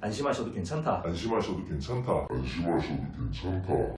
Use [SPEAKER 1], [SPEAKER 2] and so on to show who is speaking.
[SPEAKER 1] 안심하셔도 괜찮다.
[SPEAKER 2] 안심하셔도 괜찮다. 안심하셔도 괜찮다.